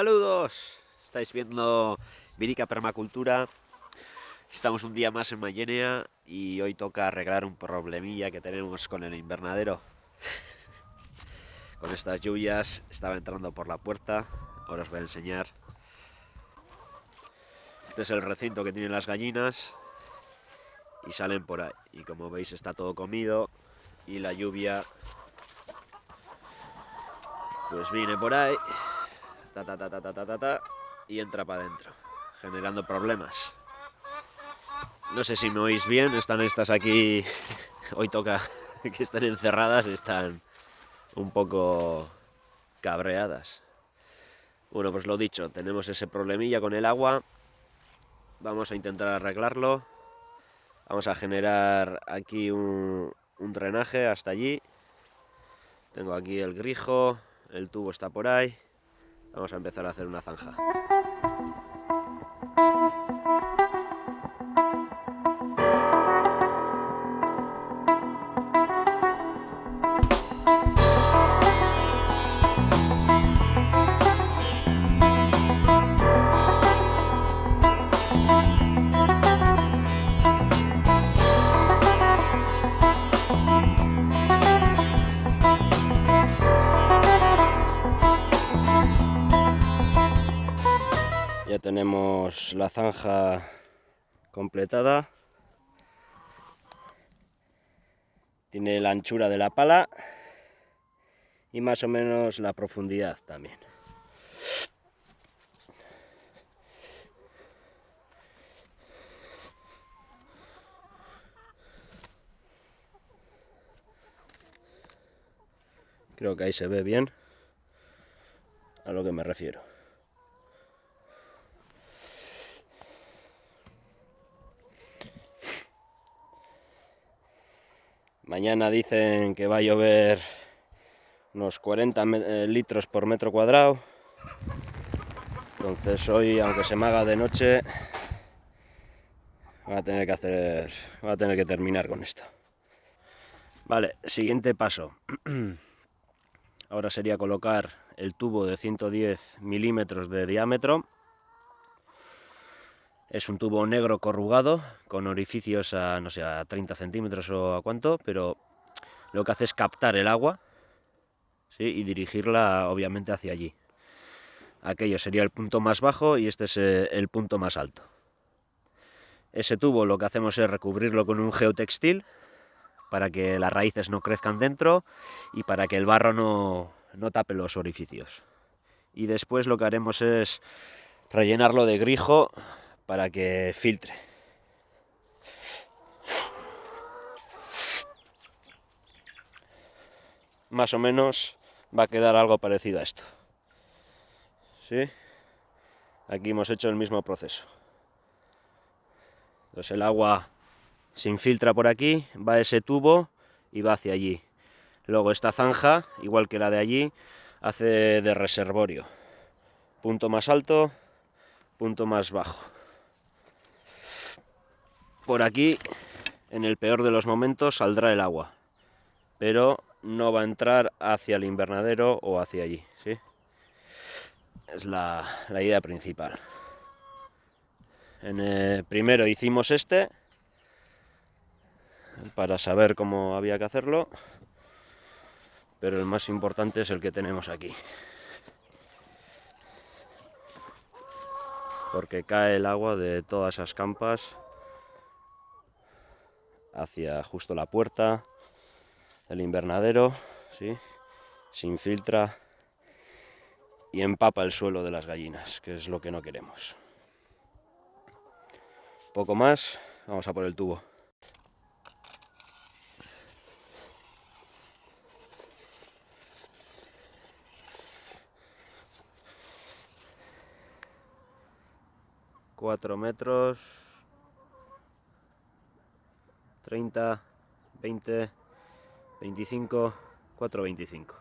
Saludos, estáis viendo Virica Permacultura. Estamos un día más en Mayenia y hoy toca arreglar un problemilla que tenemos con el invernadero. con estas lluvias estaba entrando por la puerta, ahora os voy a enseñar. Este es el recinto que tienen las gallinas y salen por ahí. Y como veis está todo comido y la lluvia pues viene por ahí y entra para adentro, generando problemas. No sé si me oís bien, están estas aquí, hoy toca que están encerradas, están un poco cabreadas. Bueno, pues lo dicho, tenemos ese problemilla con el agua, vamos a intentar arreglarlo, vamos a generar aquí un, un drenaje hasta allí, tengo aquí el grijo, el tubo está por ahí, Vamos a empezar a hacer una zanja. Tenemos la zanja completada. Tiene la anchura de la pala y más o menos la profundidad también. Creo que ahí se ve bien a lo que me refiero. Mañana dicen que va a llover unos 40 eh, litros por metro cuadrado. Entonces hoy, aunque se me haga de noche, va a tener que hacer, va a tener que terminar con esto. Vale, siguiente paso. Ahora sería colocar el tubo de 110 milímetros de diámetro es un tubo negro corrugado, con orificios a, no sé, a 30 centímetros o a cuánto, pero lo que hace es captar el agua ¿sí? y dirigirla obviamente hacia allí. Aquello sería el punto más bajo y este es eh, el punto más alto. Ese tubo lo que hacemos es recubrirlo con un geotextil para que las raíces no crezcan dentro y para que el barro no, no tape los orificios. Y después lo que haremos es rellenarlo de grijo para que filtre. Más o menos va a quedar algo parecido a esto. ¿Sí? Aquí hemos hecho el mismo proceso. Entonces el agua se infiltra por aquí, va a ese tubo y va hacia allí. Luego esta zanja, igual que la de allí, hace de reservorio. Punto más alto, punto más bajo por aquí, en el peor de los momentos, saldrá el agua, pero no va a entrar hacia el invernadero o hacia allí, ¿sí? Es la, idea principal. En primero hicimos este, para saber cómo había que hacerlo, pero el más importante es el que tenemos aquí. Porque cae el agua de todas esas campas hacia justo la puerta del invernadero, ¿sí? se infiltra y empapa el suelo de las gallinas, que es lo que no queremos. Poco más, vamos a por el tubo. Cuatro metros 30, 20, 25, 425.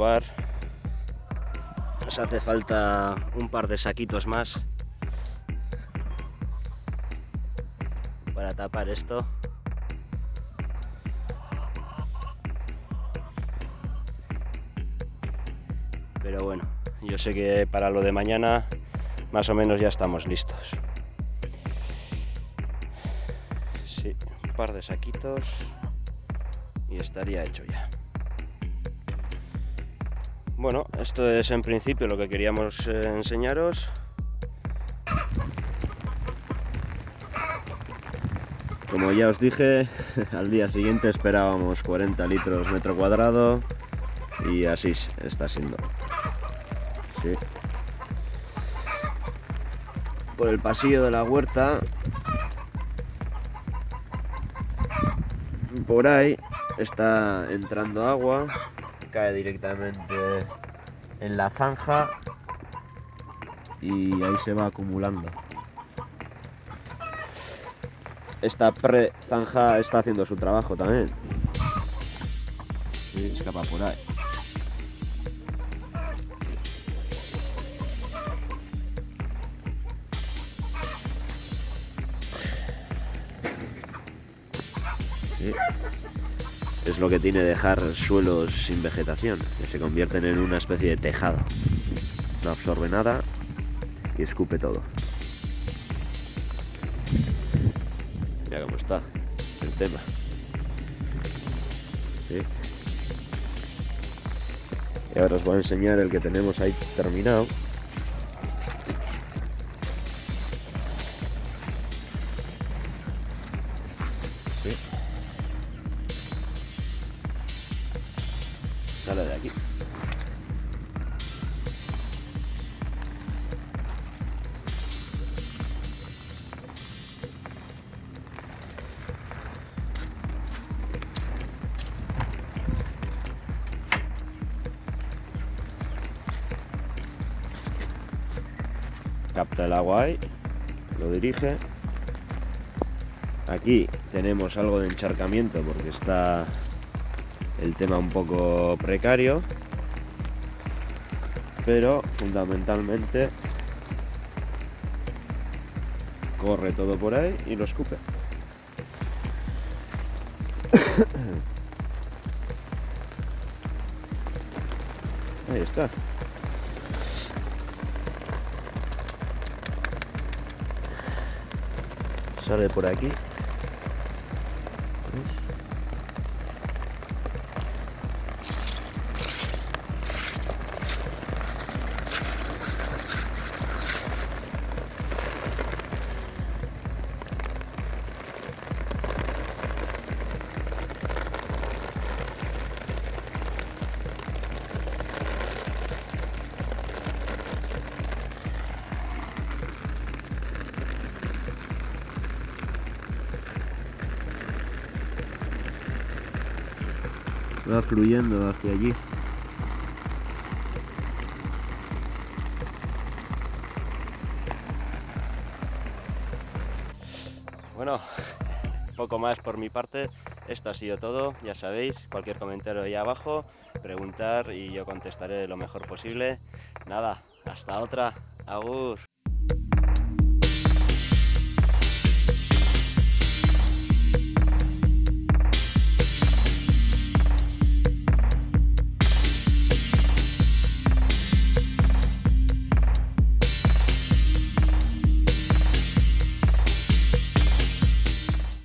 Nos hace falta un par de saquitos más para tapar esto. Pero bueno, yo sé que para lo de mañana más o menos ya estamos listos. Sí, un par de saquitos y estaría hecho ya. Bueno, esto es en principio lo que queríamos eh, enseñaros. Como ya os dije, al día siguiente esperábamos 40 litros metro cuadrado y así está siendo. Por el pasillo de la huerta, por ahí está entrando agua, cae directamente en la zanja y ahí se va acumulando. Esta pre-zanja está haciendo su trabajo también. Escapa por ahí. Es lo que tiene dejar suelos sin vegetación, que se convierten en una especie de tejado. No absorbe nada y escupe todo. Mira cómo está el tema. Y ahora os voy a enseñar el que tenemos ahí terminado. Capta el agua ahí, lo dirige. Aquí tenemos algo de encharcamiento porque está el tema un poco precario, pero fundamentalmente corre todo por ahí y lo escupe. Ahí está. Sale por aquí. Va fluyendo hacia allí. Bueno, poco más por mi parte. Esto ha sido todo, ya sabéis, cualquier comentario ahí abajo, preguntar y yo contestaré lo mejor posible. Nada, hasta otra. Agur.